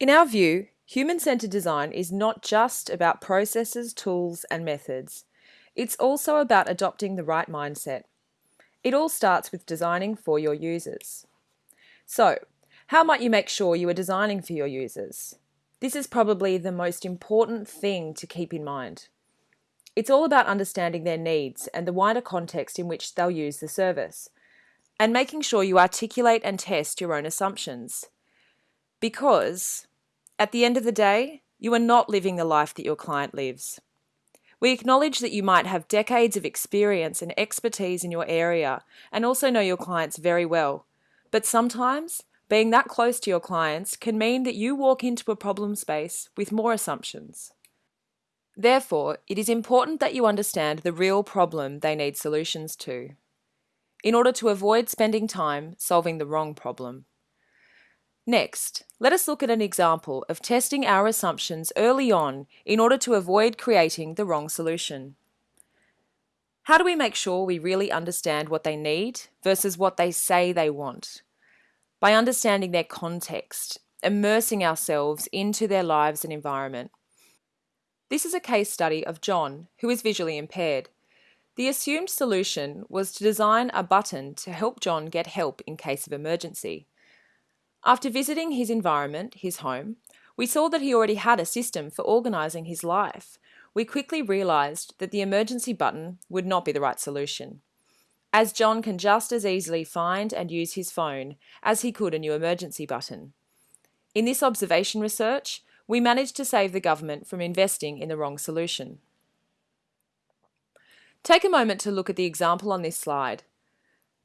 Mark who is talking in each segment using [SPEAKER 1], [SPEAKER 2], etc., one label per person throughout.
[SPEAKER 1] In our view, human-centered design is not just about processes, tools and methods. It's also about adopting the right mindset. It all starts with designing for your users. So, how might you make sure you are designing for your users? This is probably the most important thing to keep in mind. It's all about understanding their needs and the wider context in which they'll use the service, and making sure you articulate and test your own assumptions. Because, at the end of the day, you are not living the life that your client lives. We acknowledge that you might have decades of experience and expertise in your area and also know your clients very well, but sometimes being that close to your clients can mean that you walk into a problem space with more assumptions. Therefore, it is important that you understand the real problem they need solutions to, in order to avoid spending time solving the wrong problem. Next, let us look at an example of testing our assumptions early on in order to avoid creating the wrong solution. How do we make sure we really understand what they need versus what they say they want? By understanding their context, immersing ourselves into their lives and environment. This is a case study of John, who is visually impaired. The assumed solution was to design a button to help John get help in case of emergency. After visiting his environment, his home, we saw that he already had a system for organising his life. We quickly realised that the emergency button would not be the right solution, as John can just as easily find and use his phone as he could a new emergency button. In this observation research, we managed to save the government from investing in the wrong solution. Take a moment to look at the example on this slide.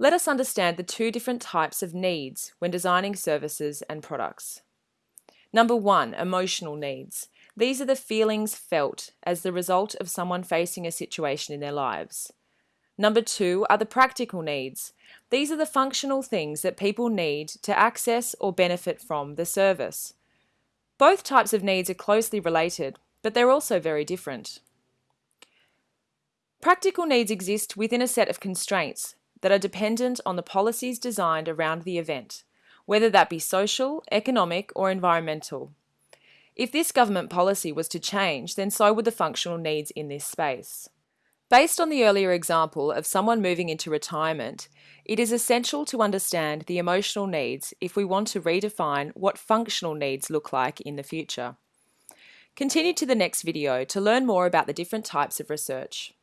[SPEAKER 1] Let us understand the two different types of needs when designing services and products. Number one, emotional needs. These are the feelings felt as the result of someone facing a situation in their lives. Number two are the practical needs. These are the functional things that people need to access or benefit from the service. Both types of needs are closely related, but they're also very different. Practical needs exist within a set of constraints that are dependent on the policies designed around the event, whether that be social, economic or environmental. If this government policy was to change, then so would the functional needs in this space. Based on the earlier example of someone moving into retirement, it is essential to understand the emotional needs if we want to redefine what functional needs look like in the future. Continue to the next video to learn more about the different types of research.